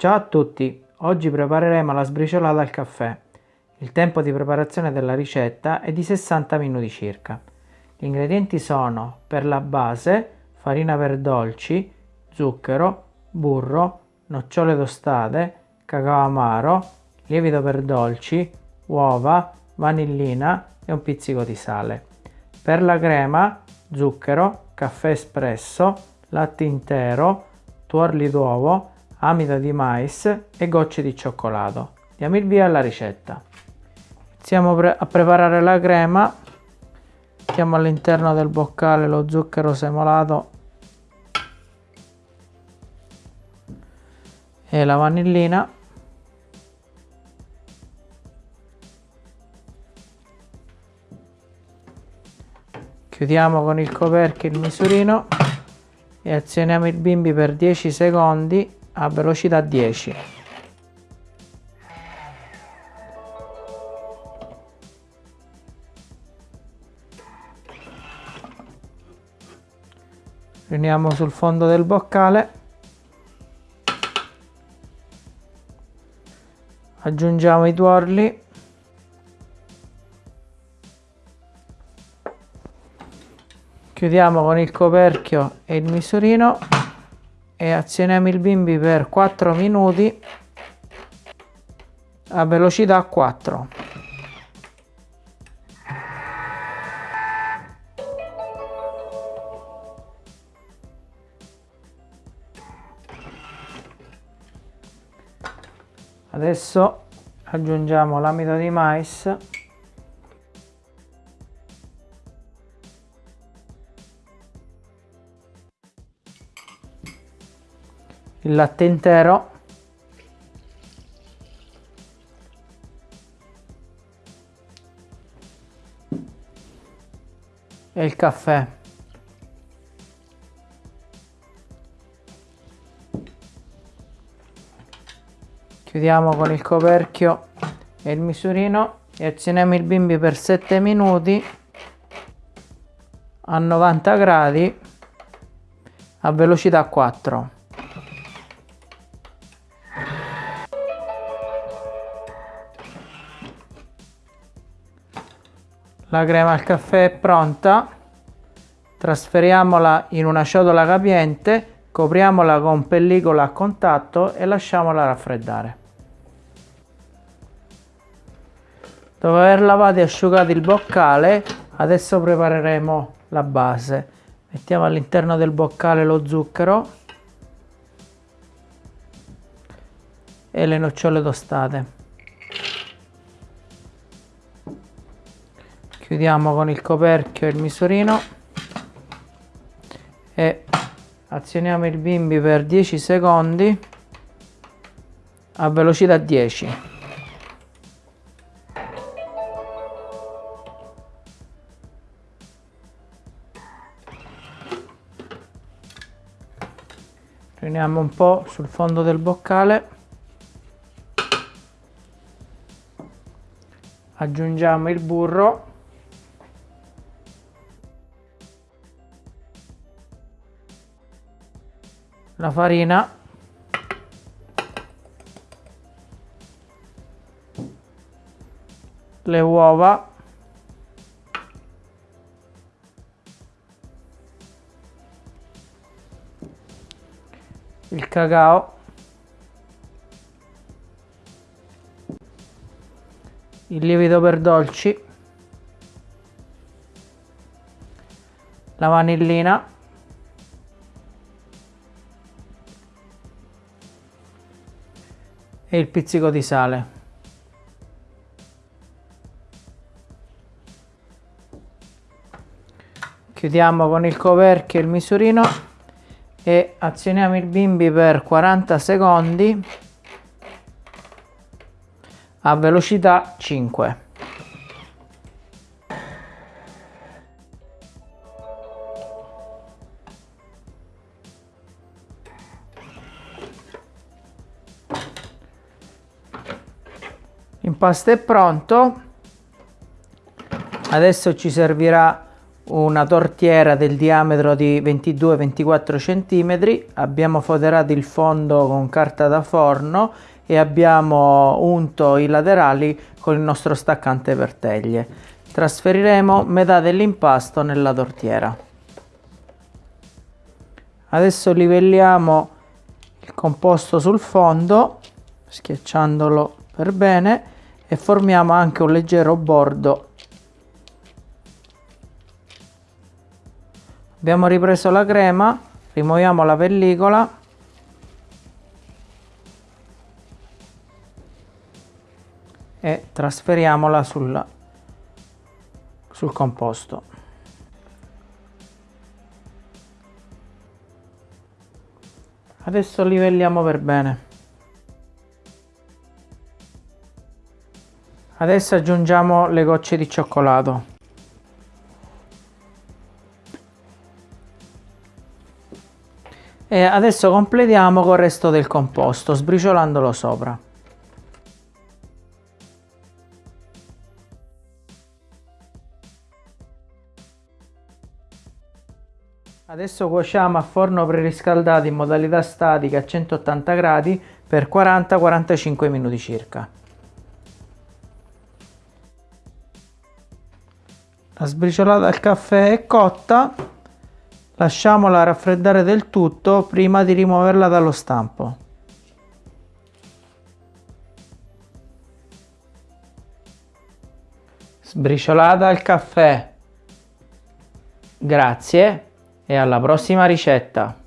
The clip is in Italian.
Ciao a tutti, oggi prepareremo la sbriciolata al caffè. Il tempo di preparazione della ricetta è di 60 minuti circa. Gli ingredienti sono per la base farina per dolci, zucchero, burro, nocciole tostate, cacao amaro, lievito per dolci, uova, vanillina e un pizzico di sale. Per la crema, zucchero, caffè espresso, latte intero, tuorli d'uovo, amido di mais e gocce di cioccolato. Diamo il via alla ricetta. Iniziamo a preparare la crema. Mettiamo all'interno del boccale lo zucchero semolato e la vanillina. Chiudiamo con il coperchio il misurino e azioniamo il bimbi per 10 secondi a velocità 10. Riuniamo sul fondo del boccale. Aggiungiamo i tuorli. Chiudiamo con il coperchio e il misurino e azioniamo il bimbi per 4 minuti a velocità 4. Adesso aggiungiamo l'amido di mais il latte intero. E il caffè. Chiudiamo con il coperchio e il misurino e azioniamo il bimbi per 7 minuti a 90 gradi a velocità 4 La crema al caffè è pronta. Trasferiamola in una ciotola capiente, copriamola con pellicola a contatto e lasciamola raffreddare. Dopo aver lavato e asciugato il boccale, adesso prepareremo la base. Mettiamo all'interno del boccale lo zucchero e le nocciole tostate. Chiudiamo con il coperchio il misurino e azioniamo il bimbi per 10 secondi a velocità 10 riuniamo un po' sul fondo del boccale. Aggiungiamo il burro la farina. Le uova. Il cacao. Il lievito per dolci. La vanillina e il pizzico di sale. Chiudiamo con il coperchio il misurino e azioniamo il bimbi per 40 secondi a velocità 5. L'impasto è pronto. Adesso ci servirà una tortiera del diametro di 22-24 cm, abbiamo foderato il fondo con carta da forno e abbiamo unto i laterali con il nostro staccante per teglie. Trasferiremo metà dell'impasto nella tortiera. Adesso livelliamo il composto sul fondo schiacciandolo per bene e formiamo anche un leggero bordo. Abbiamo ripreso la crema rimuoviamo la pellicola. E trasferiamola sul, sul composto. Adesso livelliamo per bene adesso aggiungiamo le gocce di cioccolato e adesso completiamo col resto del composto sbriciolandolo sopra Adesso cuociamo a forno preriscaldato in modalità statica a 180 gradi per 40-45 minuti circa. La sbriciolata al caffè è cotta, lasciamola raffreddare del tutto prima di rimuoverla dallo stampo. Sbriciolata al caffè. Grazie e alla prossima ricetta!